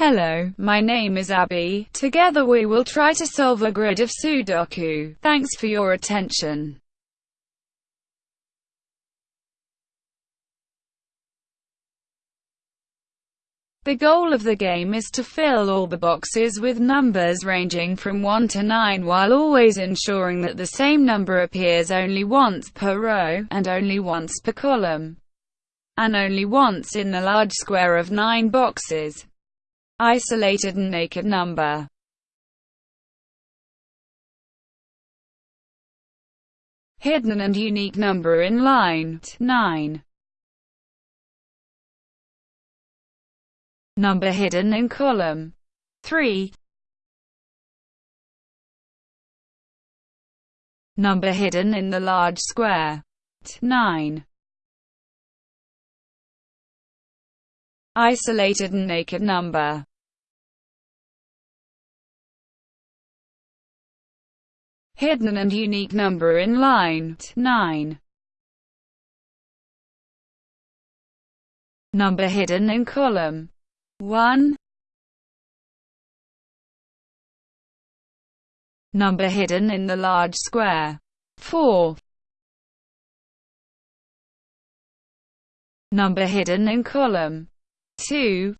Hello, my name is Abby. Together we will try to solve a grid of Sudoku. Thanks for your attention. The goal of the game is to fill all the boxes with numbers ranging from 1 to 9 while always ensuring that the same number appears only once per row, and only once per column, and only once in the large square of 9 boxes. Isolated and naked number. Hidden and unique number in line 9 Number hidden in column 3 Number hidden in the large square 9 Isolated and naked number Hidden and unique number in line. 9 Number hidden in column. 1 Number hidden in the large square. 4 Number hidden in column. 2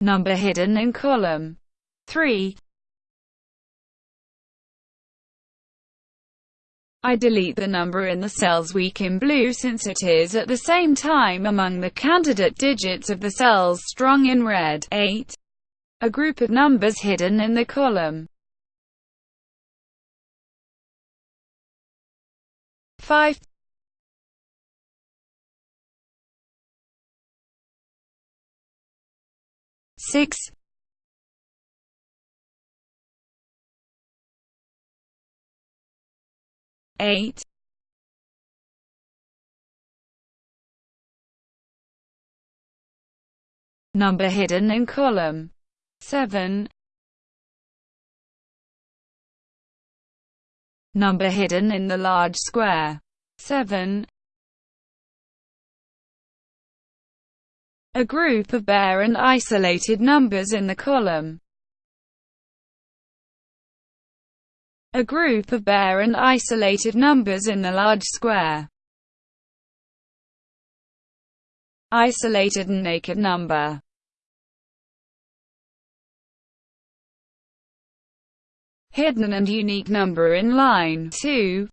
Number hidden in column 3 I delete the number in the cells weak in blue since it is at the same time among the candidate digits of the cells strong in red. 8. A group of numbers hidden in the column. 5 6 eight number hidden in column 7 number hidden in the large square 7 a group of bare and isolated numbers in the column a group of bare and isolated numbers in the large square. Isolated and naked number. Hidden and unique number in line 2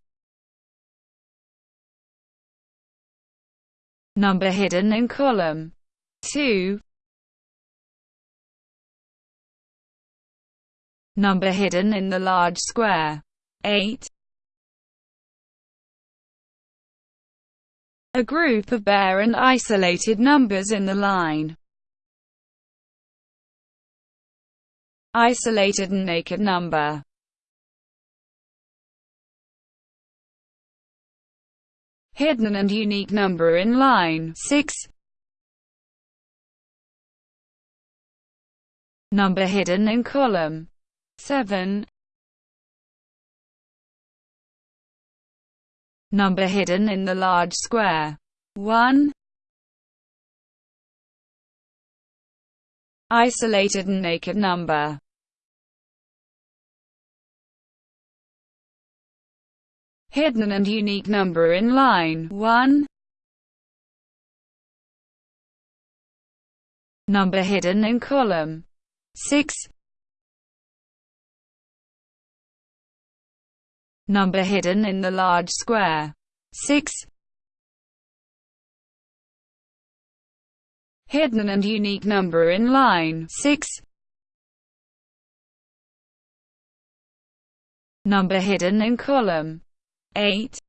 Number hidden in column 2 Number hidden in the large square. 8. A group of bare and isolated numbers in the line. Isolated and naked number. Hidden and unique number in line 6. Number hidden in column 7 Number hidden in the large square. 1 Isolated and naked number. Hidden and unique number in line. 1 Number hidden in column. 6 number hidden in the large square. 6. Hidden and unique number in line 6. Number hidden in column 8.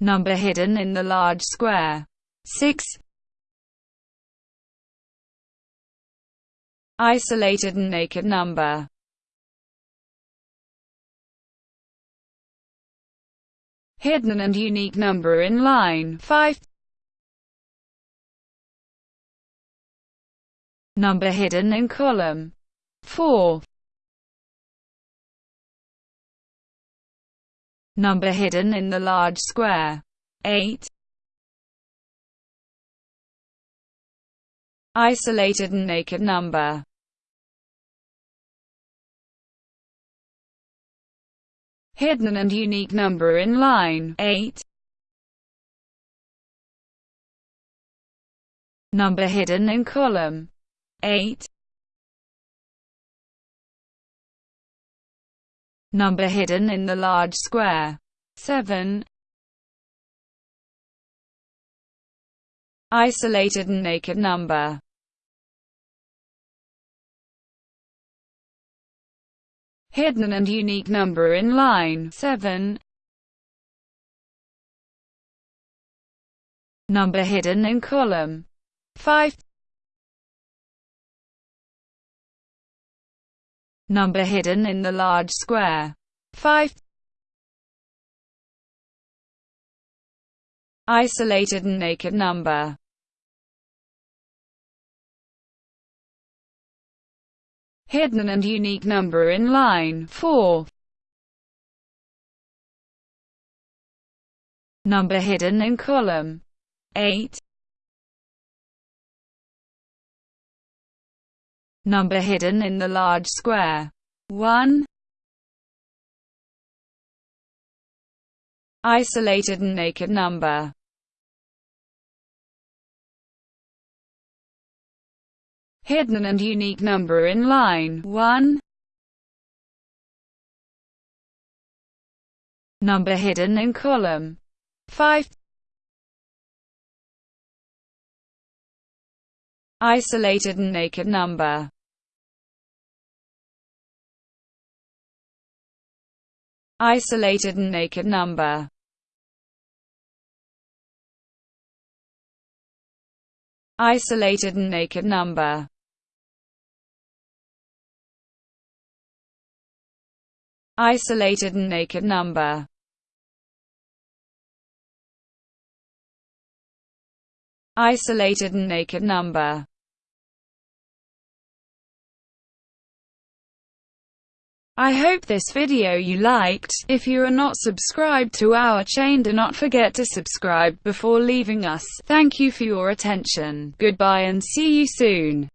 Number hidden in the large square 6. Isolated and naked number. Hidden and unique number in line 5 Number hidden in column 4 Number hidden in the large square 8 Isolated and naked number Hidden and unique number in line. 8 Number hidden in column. 8 Number hidden in the large square. 7 Isolated and naked number Hidden and unique number in line 7 Number hidden in column 5 Number hidden in the large square 5 Isolated and naked number hidden and unique number in line 4. Number hidden in column 8. Number hidden in the large square 1. Isolated and naked number hidden and unique number in line 1. Number hidden in column 5. Isolated and naked number Isolated and naked number Isolated and naked number isolated and naked number. Isolated and naked number. I hope this video you liked. If you are not subscribed to our chain do not forget to subscribe before leaving us. Thank you for your attention. Goodbye and see you soon.